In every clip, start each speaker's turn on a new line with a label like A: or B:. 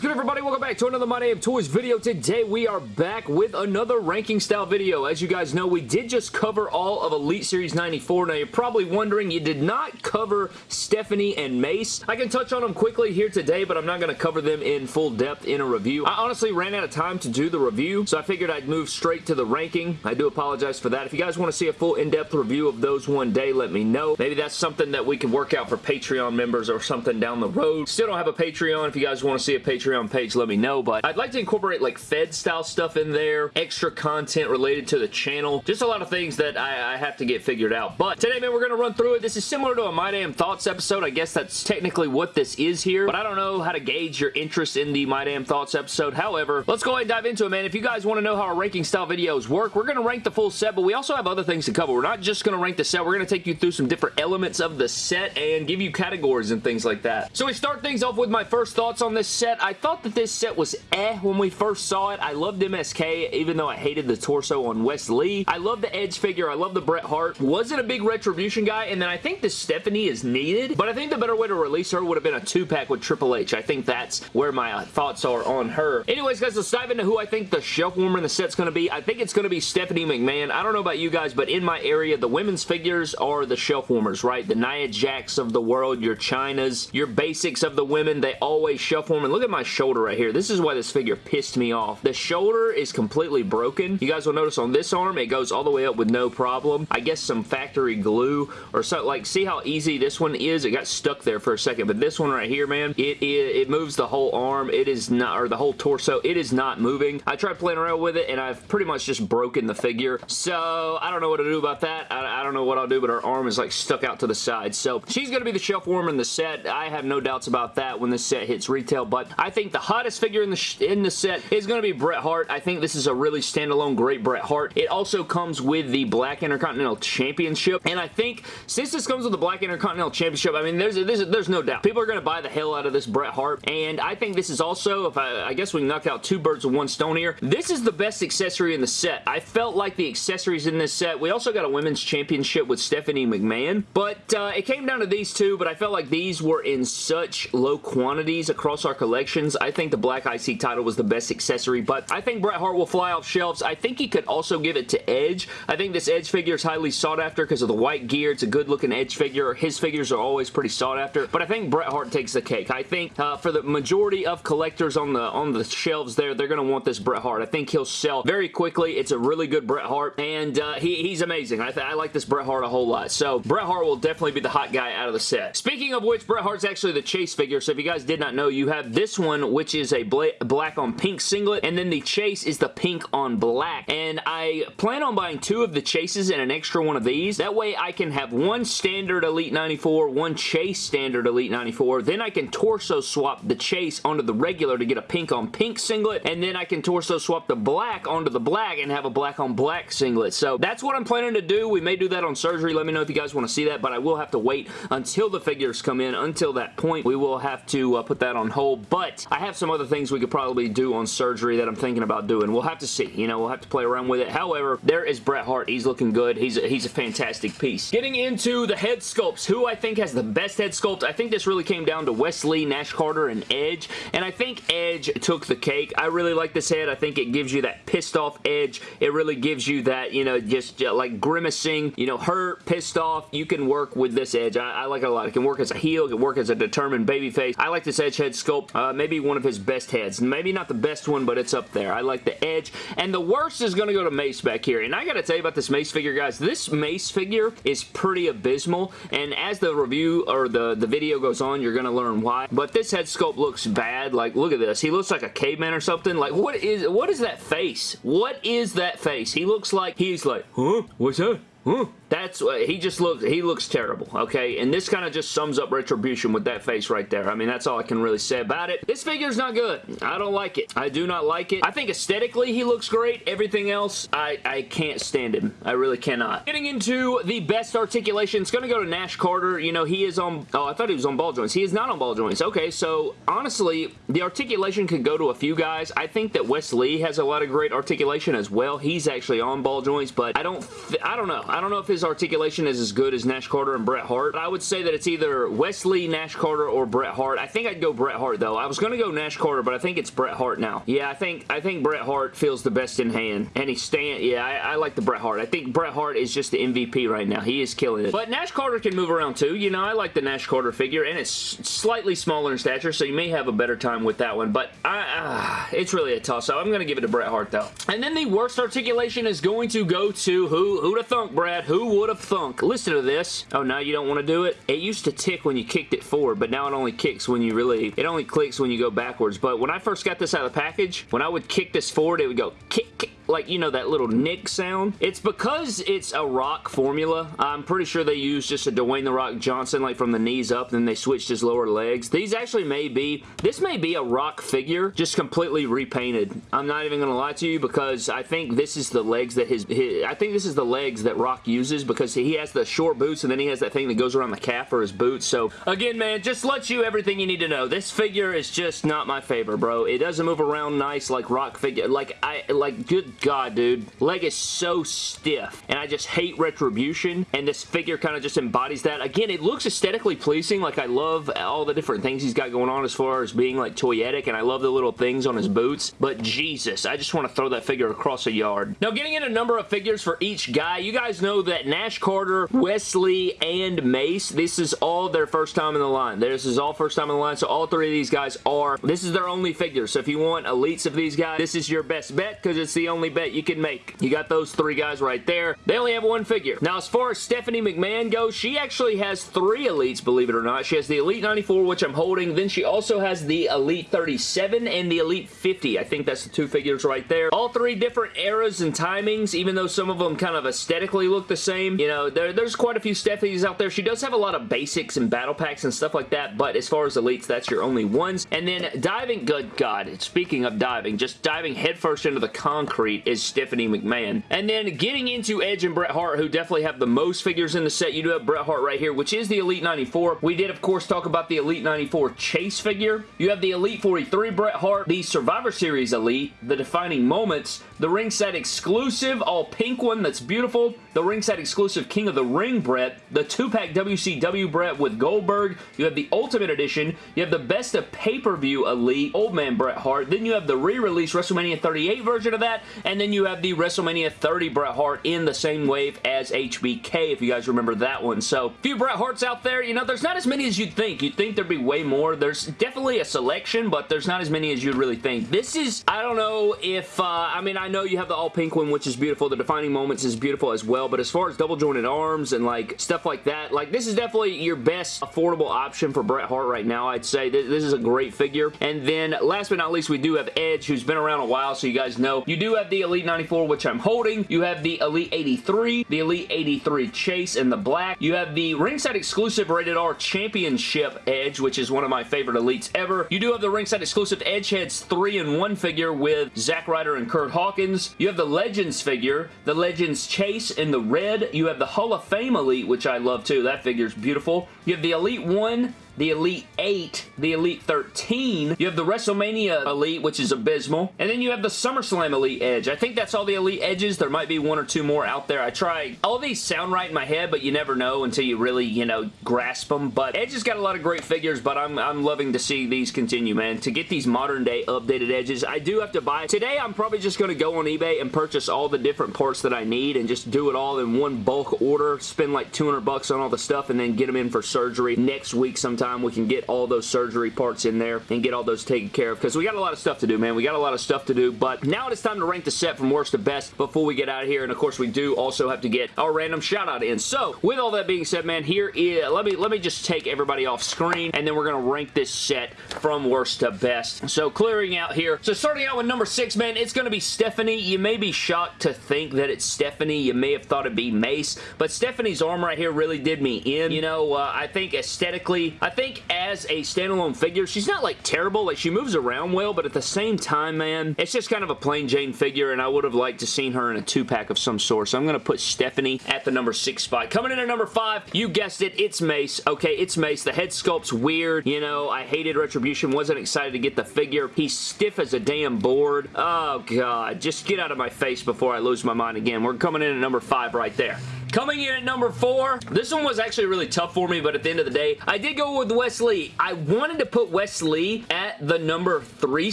A: is good everybody? Welcome back to another My Damn Toys video. Today we are back with another ranking style video. As you guys know, we did just cover all of Elite Series 94. Now you're probably wondering, you did not cover Stephanie and Mace. I can touch on them quickly here today, but I'm not going to cover them in full depth in a review. I honestly ran out of time to do the review, so I figured I'd move straight to the ranking. I do apologize for that. If you guys want to see a full in-depth review of those one day, let me know. Maybe that's something that we can work out for Patreon members or something down the road. Still don't have a Patreon. If you guys want to see a Patreon Patreon page, let me know. But I'd like to incorporate like Fed style stuff in there, extra content related to the channel. Just a lot of things that I, I have to get figured out. But today, man, we're going to run through it. This is similar to a My Damn Thoughts episode. I guess that's technically what this is here. But I don't know how to gauge your interest in the My Damn Thoughts episode. However, let's go ahead and dive into it, man. If you guys want to know how our ranking style videos work, we're going to rank the full set, but we also have other things to cover. We're not just going to rank the set. We're going to take you through some different elements of the set and give you categories and things like that. So we start things off with my first thoughts on this set. I thought that this set was eh when we first saw it. I loved MSK, even though I hated the torso on Wes Lee. I love the Edge figure. I love the Bret Hart. Wasn't a big Retribution guy, and then I think the Stephanie is needed, but I think the better way to release her would have been a two-pack with Triple H. I think that's where my thoughts are on her. Anyways, guys, let's dive into who I think the shelf warmer in the set's going to be. I think it's going to be Stephanie McMahon. I don't know about you guys, but in my area, the women's figures are the shelf warmers, right? The Nia Jax of the world, your Chinas, your basics of the women, they always shelf warm. And look at my shoulder right here. This is why this figure pissed me off. The shoulder is completely broken. You guys will notice on this arm, it goes all the way up with no problem. I guess some factory glue or something. Like, see how easy this one is? It got stuck there for a second, but this one right here, man, it, it, it moves the whole arm. It is not, or the whole torso. It is not moving. I tried playing around with it, and I've pretty much just broken the figure. So, I don't know what to do about that. I, I don't know what I'll do, but her arm is, like, stuck out to the side. So, she's going to be the shelf warmer in the set. I have no doubts about that when this set hits retail, but I think the hottest figure in the in the set is going to be Bret Hart. I think this is a really standalone great Bret Hart. It also comes with the Black Intercontinental Championship, and I think since this comes with the Black Intercontinental Championship, I mean, there's, there's, there's no doubt. People are going to buy the hell out of this Bret Hart, and I think this is also, if I, I guess we knock out two birds with one stone here, this is the best accessory in the set. I felt like the accessories in this set, we also got a Women's Championship with Stephanie McMahon, but uh, it came down to these two, but I felt like these were in such low quantities across our collections. I think the Black IC title was the best accessory, but I think Bret Hart will fly off shelves. I think he could also give it to Edge. I think this Edge figure is highly sought after because of the white gear. It's a good looking Edge figure. His figures are always pretty sought after, but I think Bret Hart takes the cake. I think uh, for the majority of collectors on the on the shelves there, they're going to want this Bret Hart. I think he'll sell very quickly. It's a really good Bret Hart, and uh, he, he's amazing. I, I like this Bret Hart a whole lot. So Bret Hart will definitely be the hot guy out of the set. Speaking of which, Bret Hart's actually the chase figure, so if you guys did not know, you have this one, which is a black on pink singlet, and then the chase is the pink on black. And I plan on buying two of the chases and an extra one of these. That way I can have one standard Elite 94, one chase standard Elite 94. Then I can torso swap the chase onto the regular to get a pink on pink singlet. And then I can torso swap the black onto the black and have a black on black singlet. So that's what I'm planning to do. We may do that on surgery. Let me know if you guys want to see that. But I will have to wait until the figures come in. Until that point, we will have to uh, put that on hold. But I have some other things we could probably do on surgery that I'm thinking about doing. We'll have to see. You know, we'll have to play around with it. However, there is Bret Hart. He's looking good. He's a, he's a fantastic piece. Getting into the head sculpts, who I think has the best head sculpt, I think this really came down to Wes Lee, Nash Carter, and Edge, and I think Edge took the cake. I really like this head. I think it gives you that pissed off edge. It really gives you that, you know, just like grimacing, you know, hurt, pissed off. You can work with this edge. I, I, like it a lot. It can work as a heel. It can work as a determined baby face. I like this edge head sculpt. Uh, maybe one of his best heads. Maybe not the best one, but it's up there. I like the edge. And the worst is going to go to Mace back here. And I got to tell you about this Mace figure, guys. This Mace figure is pretty abysmal. And as the review or the, the video goes on, you're going to learn why. But this head sculpt looks bad. Like, look at this. He looks like a caveman or something. Like, what is what is that face? What is that face? He looks like, he's like, huh? What's that? Huh? That's uh, he just looks he looks terrible, okay? And this kind of just sums up Retribution with that face right there. I mean, that's all I can really say about it. This figure's not good. I don't like it. I do not like it. I think aesthetically he looks great. Everything else, I, I can't stand him. I really cannot. Getting into the best articulation, it's going to go to Nash Carter. You know, he is on... Oh, I thought he was on ball joints. He is not on ball joints. Okay, so honestly, the articulation could go to a few guys. I think that Wes Lee has a lot of great articulation as well. He's actually on ball joints, but I don't... I don't know. I don't know if his his articulation is as good as Nash Carter and Bret Hart. I would say that it's either Wes Lee, Nash Carter, or Bret Hart. I think I'd go Bret Hart, though. I was going to go Nash Carter, but I think it's Bret Hart now. Yeah, I think I think Bret Hart feels the best in hand. And he's staying... Yeah, I, I like the Bret Hart. I think Bret Hart is just the MVP right now. He is killing it. But Nash Carter can move around, too. You know, I like the Nash Carter figure, and it's slightly smaller in stature, so you may have a better time with that one. But I, uh, it's really a toss-up. I'm going to give it to Bret Hart, though. And then the worst articulation is going to go to who? Have thunk, Brad? Who would have thunk? Listen to this. Oh, now you don't want to do it? It used to tick when you kicked it forward, but now it only kicks when you really... It only clicks when you go backwards. But when I first got this out of the package, when I would kick this forward, it would go kick, kick, like, you know, that little nick sound. It's because it's a Rock formula. I'm pretty sure they used just a Dwayne The Rock Johnson, like from the knees up, then they switched his lower legs. These actually may be, this may be a Rock figure, just completely repainted. I'm not even going to lie to you because I think this is the legs that his, his, I think this is the legs that Rock uses because he has the short boots and then he has that thing that goes around the calf for his boots. So, again, man, just lets you everything you need to know. This figure is just not my favorite, bro. It doesn't move around nice like Rock figure. Like, I, like, good God, dude. Leg is so stiff, and I just hate Retribution, and this figure kind of just embodies that. Again, it looks aesthetically pleasing. Like, I love all the different things he's got going on as far as being, like, toyetic, and I love the little things on his boots, but Jesus, I just want to throw that figure across a yard. Now, getting in a number of figures for each guy, you guys know that Nash Carter, Wes Lee, and Mace, this is all their first time in the line. This is all first time in the line, so all three of these guys are, this is their only figure, so if you want elites of these guys, this is your best bet, because it's the only bet you can make. You got those three guys right there. They only have one figure. Now, as far as Stephanie McMahon goes, she actually has three elites, believe it or not. She has the Elite 94, which I'm holding. Then she also has the Elite 37 and the Elite 50. I think that's the two figures right there. All three different eras and timings, even though some of them kind of aesthetically look the same. You know, there, there's quite a few Stephanies out there. She does have a lot of basics and battle packs and stuff like that, but as far as elites, that's your only ones. And then diving, good God, speaking of diving, just diving headfirst into the concrete is Stephanie McMahon. And then getting into Edge and Bret Hart, who definitely have the most figures in the set. You do have Bret Hart right here, which is the Elite 94. We did, of course, talk about the Elite 94 Chase figure. You have the Elite 43 Bret Hart, the Survivor Series Elite, the Defining Moments, the ringside exclusive all pink one that's beautiful, the ringside exclusive King of the Ring Bret, the two-pack WCW Bret with Goldberg, you have the Ultimate Edition, you have the Best of Pay-Per-View Elite, Old Man Bret Hart, then you have the re-release WrestleMania 38 version of that, and then you have the WrestleMania 30 Bret Hart in the same wave as HBK, if you guys remember that one. So, a few Bret Harts out there, you know, there's not as many as you'd think. You'd think there'd be way more. There's definitely a selection, but there's not as many as you'd really think. This is, I don't know if, uh, I mean, I know you have the all pink one, which is beautiful. The Defining Moments is beautiful as well, but as far as double jointed arms and like stuff like that, like this is definitely your best affordable option for Bret Hart right now, I'd say. This, this is a great figure. And then last but not least, we do have Edge, who's been around a while, so you guys know. You do have the Elite 94, which I'm holding. You have the Elite 83, the Elite 83 Chase in the black. You have the ringside exclusive rated R Championship Edge, which is one of my favorite Elites ever. You do have the ringside exclusive Edgeheads 3 in 1 figure with Zack Ryder and Kurt Hawkins. You have the Legends figure, the Legends Chase in the red. You have the Hall of Fame Elite, which I love too. That figure's beautiful. You have the Elite 1, the Elite 8, the Elite 13. You have the WrestleMania Elite, which is abysmal. And then you have the SummerSlam Elite Edge. I think that's all the Elite Edges. There might be one or two more out there. I try. All these sound right in my head, but you never know until you really, you know, grasp them. But Edge has got a lot of great figures, but I'm, I'm loving to see these continue, man. To get these modern day updated Edges, I do have to buy. Today, I'm probably just going to go on eBay and purchase all the different parts that I need and just do it all in one bulk order. Spend like 200 bucks on all the stuff and then get them in for surgery next week sometime time we can get all those surgery parts in there and get all those taken care of because we got a lot of stuff to do, man. We got a lot of stuff to do, but now it is time to rank the set from worst to best before we get out of here, and of course we do also have to get our random shout out in. So, with all that being said, man, here is, let me, let me just take everybody off screen, and then we're going to rank this set from worst to best. So, clearing out here. So, starting out with number six, man, it's going to be Stephanie. You may be shocked to think that it's Stephanie. You may have thought it'd be Mace, but Stephanie's arm right here really did me in. You know, uh, I think aesthetically, I think as a standalone figure, she's not like terrible. Like she moves around well, but at the same time, man, it's just kind of a plain Jane figure, and I would have liked to seen her in a two-pack of some sort. So I'm going to put Stephanie at the number six spot. Coming in at number five, you guessed it, it's Mace. Okay, it's Mace. The head sculpt's weird. You know, I hated Retribution. Wasn't excited to get the figure. He's stiff as a damn board. Oh, God. Just get out of my face before I lose my mind again. We're coming in at number five right there. Coming in at number four, this one was actually really tough for me, but at the end of the day, I did go with Wes Lee. I wanted to put Wes Lee at the number three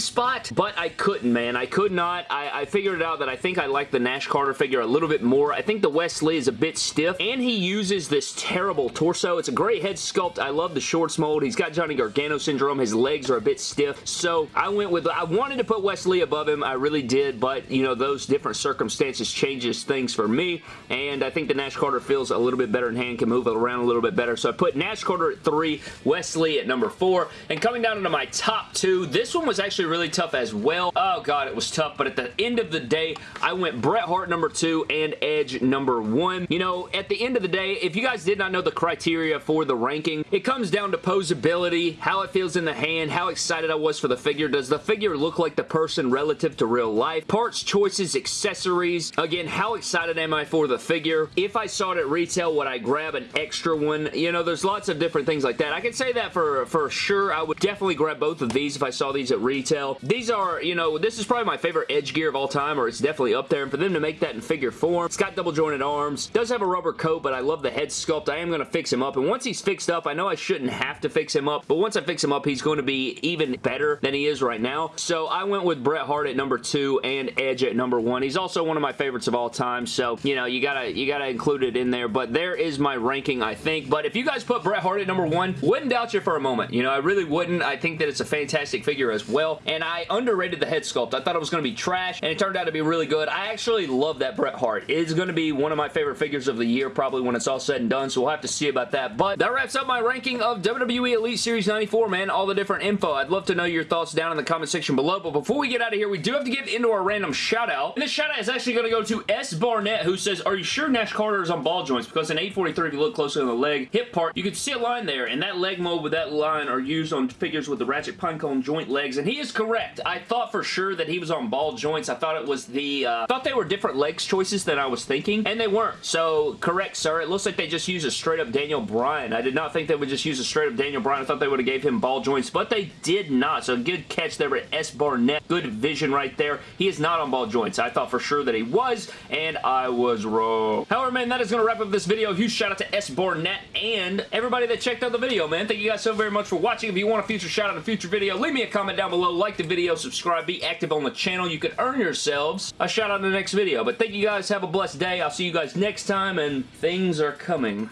A: spot, but I couldn't, man. I could not. I, I figured it out that I think I like the Nash Carter figure a little bit more. I think the Wes Lee is a bit stiff, and he uses this terrible torso. It's a great head sculpt. I love the shorts mold. He's got Johnny Gargano syndrome. His legs are a bit stiff, so I went with, I wanted to put Wes Lee above him. I really did, but, you know, those different circumstances changes things for me, and I think the Nash Carter feels a little bit better in hand, can move around a little bit better, so I put Nash Carter at three, Wes Lee at number four, and coming down into my top two, this one was actually really tough as well. Oh, God, it was tough, but at the end of the day, I went Bret Hart number two and Edge number one. You know, at the end of the day, if you guys did not know the criteria for the ranking, it comes down to posability, how it feels in the hand, how excited I was for the figure. Does the figure look like the person relative to real life? Parts, choices, accessories. Again, how excited am I for the figure? If I saw it at retail, would I grab an extra one? You know, there's lots of different things like that. I can say that for, for sure. I would definitely grab both of these if I saw these at retail. These are, you know, this is probably my favorite Edge gear of all time, or it's definitely up there. And for them to make that in figure form, it's got double jointed arms, does have a rubber coat, but I love the head sculpt. I am going to fix him up. And once he's fixed up, I know I shouldn't have to fix him up, but once I fix him up, he's going to be even better than he is right now. So I went with Bret Hart at number two and Edge at number one. He's also one of my favorites of all time, so, you know, you gotta, you gotta include it in there, but there is my ranking, I think. But if you guys put Bret Hart at number one, wouldn't doubt you for a moment. You know, I really wouldn't. I think that it's a fantastic figure as well, and I underrated the head sculpt. I thought it was going to be trash, and it turned out to be really good. I actually love that Bret Hart. It is going to be one of my favorite figures of the year, probably when it's all said and done, so we'll have to see about that. But that wraps up my ranking of WWE Elite Series 94, man. All the different info. I'd love to know your thoughts down in the comment section below, but before we get out of here, we do have to get into our random shout out, and this shout out is actually going to go to S. Barnett, who says, are you sure Nash Carter on ball joints? Because in 843, if you look closely on the leg, hip part, you can see a line there, and that leg mold with that line are used on figures with the ratchet pinecone joint legs, and he is correct. I thought for sure that he was on ball joints. I thought it was the, uh, thought they were different legs choices than I was thinking, and they weren't. So, correct, sir. It looks like they just used a straight up Daniel Bryan. I did not think they would just use a straight up Daniel Bryan. I thought they would have gave him ball joints, but they did not. So, good catch there at S. Barnett. Good vision right there. He is not on ball joints. I thought for sure that he was, and I was wrong. However, man, that is going to wrap up this video. A Huge shout out to S. Barnett and everybody that checked out the video, man. Thank you guys so very much for watching. If you want a future shout out in a future video, leave me a comment down below. Like the video, subscribe, be active on the channel. You could earn yourselves a shout out in the next video. But thank you guys. Have a blessed day. I'll see you guys next time, and things are coming.